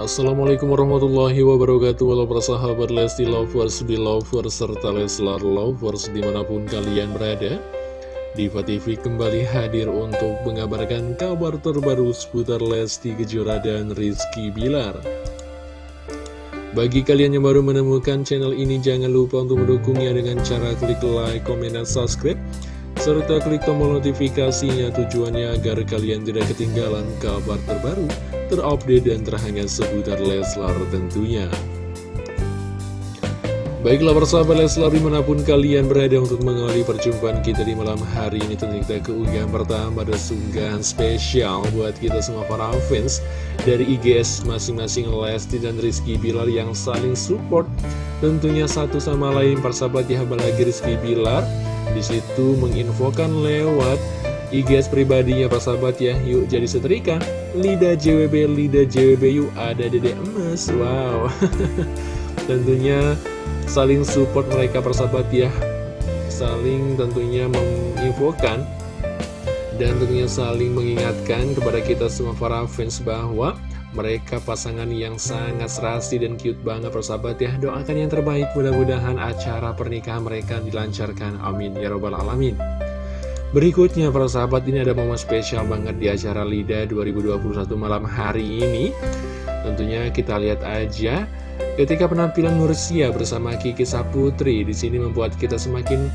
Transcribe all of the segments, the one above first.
Assalamualaikum warahmatullahi wabarakatuh. Halo para sahabat Lesti Lovers, Belovers, serta Leslar Lovers di mana pun kalian berada. Diva TV kembali hadir untuk mengabarkan kabar terbaru seputar Lesti Kejora dan Rizky Bilar. Bagi kalian yang baru menemukan channel ini jangan lupa untuk mendukungnya dengan cara klik like, komen, dan subscribe serta klik tombol notifikasinya tujuannya agar kalian tidak ketinggalan kabar terbaru, terupdate dan terhangat seputar Leslar tentunya. Baiklah persahabat Leslar di mana pun kalian berada untuk mengawali perjumpaan kita di malam hari ini Tentu kita keunggahan pertama ada sunggahan spesial buat kita semua para fans Dari IGS masing-masing Lesti dan Rizky Bilar yang saling support Tentunya satu sama lain persahabat ya apalagi Rizky Bilar di situ menginfokan lewat IGS pribadinya sahabat ya. Yuk jadi setrika. Lida JWB, Lida JWB yuk ada dede emas Wow. Tentunya saling support mereka persahabat ya. Saling tentunya menginfokan Dan tentunya saling mengingatkan kepada kita semua para fans bahwa mereka pasangan yang sangat serasi dan cute banget persahabat ya. Doakan yang terbaik mudah-mudahan acara pernikahan mereka dilancarkan. Amin. Ya robbal alamin. Berikutnya para sahabat ini ada momen spesial banget di acara LIDA 2021 malam hari ini. Tentunya kita lihat aja ketika penampilan Mursia bersama Kiki Saputri. Di sini membuat kita semakin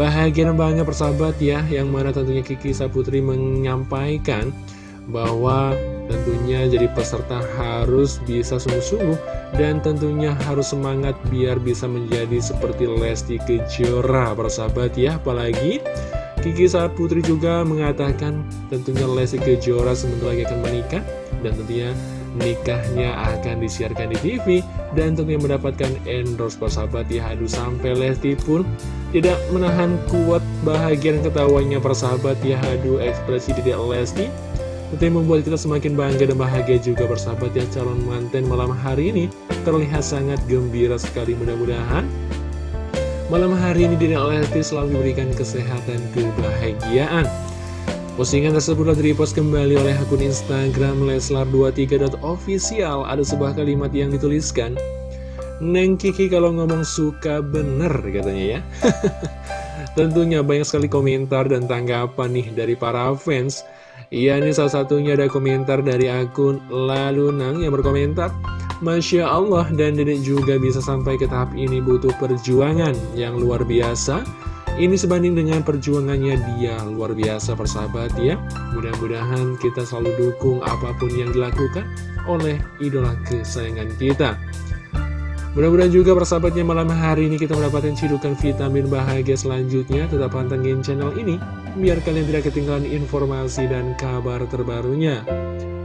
bahagia dan bangga persahabat ya. Yang mana tentunya Kiki Saputri menyampaikan bahwa tentunya jadi peserta harus bisa sungguh-sungguh dan tentunya harus semangat biar bisa menjadi seperti Lesti Kejora persahabat ya. Apalagi Kiki Saat Putri juga mengatakan tentunya Lesti Kejora sebentar lagi akan menikah dan tentunya nikahnya akan disiarkan di TV dan tentunya mendapatkan endorse persahabat ya. Aduh sampai Lesti pun tidak menahan kuat bahagia dan ketawanya persahabat ya. Aduh ekspresi tidak Lesti Tentu yang membuat kita semakin bangga dan bahagia juga bersahabat ya calon manten malam hari ini terlihat sangat gembira sekali. Mudah-mudahan Malam hari ini Dina Lesti selalu diberikan kesehatan kebahagiaan. Postingan tersebut telah repost kembali oleh akun Instagram Leslar23.official Ada sebuah kalimat yang dituliskan Neng Kiki kalau ngomong suka bener katanya ya. Tentunya banyak sekali komentar dan tanggapan nih dari para fans Iya ini salah satunya ada komentar dari akun Lalunang yang berkomentar Masya Allah dan dedek juga bisa sampai ke tahap ini butuh perjuangan yang luar biasa. Ini sebanding dengan perjuangannya dia luar biasa persahabat ya. Mudah-mudahan kita selalu dukung apa pun yang dilakukan oleh idola kesayangan kita Mudah-mudahan juga persahabatnya malam hari ini kita mendapatkan cidukan vitamin bahagia selanjutnya. Tetap pantengin channel ini, biar kalian tidak ketinggalan informasi dan kabar terbarunya.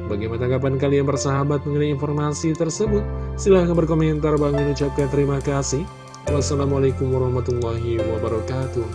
Bagaimana tanggapan kalian bersahabat mengenai informasi tersebut? Silahkan berkomentar, Bang ucapkan terima kasih. Wassalamualaikum warahmatullahi wabarakatuh.